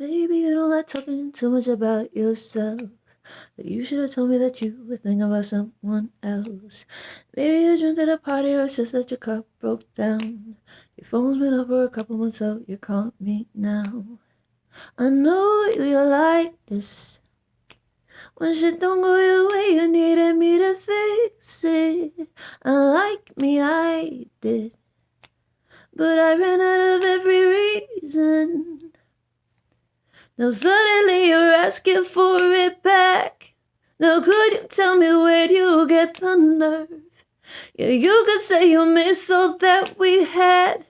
Maybe you don't like talking too much about yourself. But you should have told me that you were thinking about someone else. Maybe you drunk at a party or it's just that your cup broke down. Your phone's been up for a couple months, so you call me now. I know you're like this. When shit don't go your way, you needed me to fix it. Unlike me, I did. But I ran out of every reason. Now suddenly you're asking for it back. Now could you tell me where you get the nerve? Yeah, you could say you miss all that we had.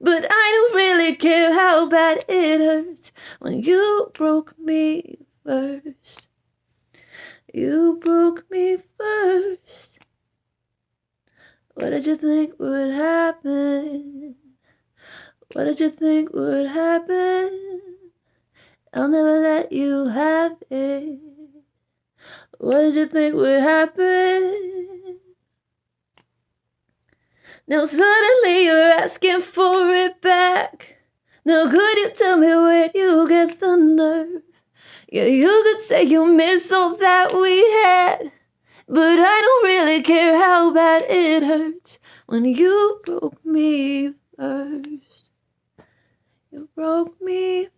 But I don't really care how bad it hurts when you broke me first. You broke me first. What did you think would happen? What did you think would happen? I'll never let you have it. What did you think would happen? Now suddenly you're asking for it back. Now could you tell me where you get the nerve? Yeah, you could say you miss all that we had. But I don't really care how bad it hurts when you broke me first. You broke me.